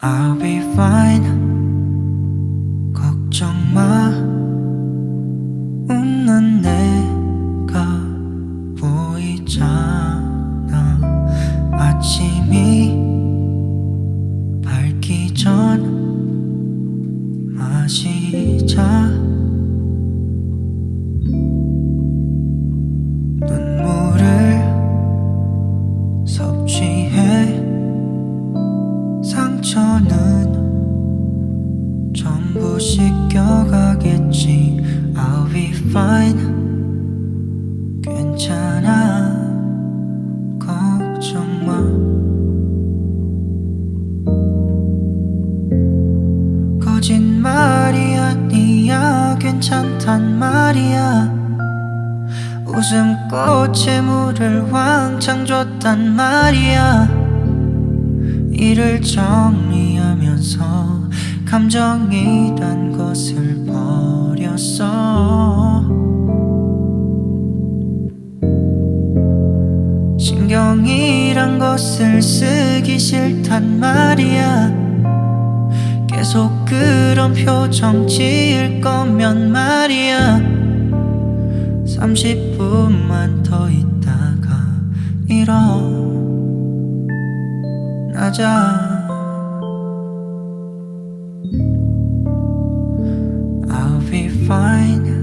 I'll be fine. 걱정 마. 웃는 내가 보이잖아. 아침이 밝기 전 마시자 상처는 전부 씻겨가겠지. I'll be fine. 괜찮아. 걱정 마. 거짓말이 아니야. 괜찮단 말이야. 웃음꽃에 물을 왕창 줬단 말이야 일을 정리하면서 감정이란 것을 버렸어. 신경이란 것을 쓰기 싫단 말이야. 계속 그런 표정 지을 거면 말이야. 30분만 더 있다가 일어 나자 I'll be fine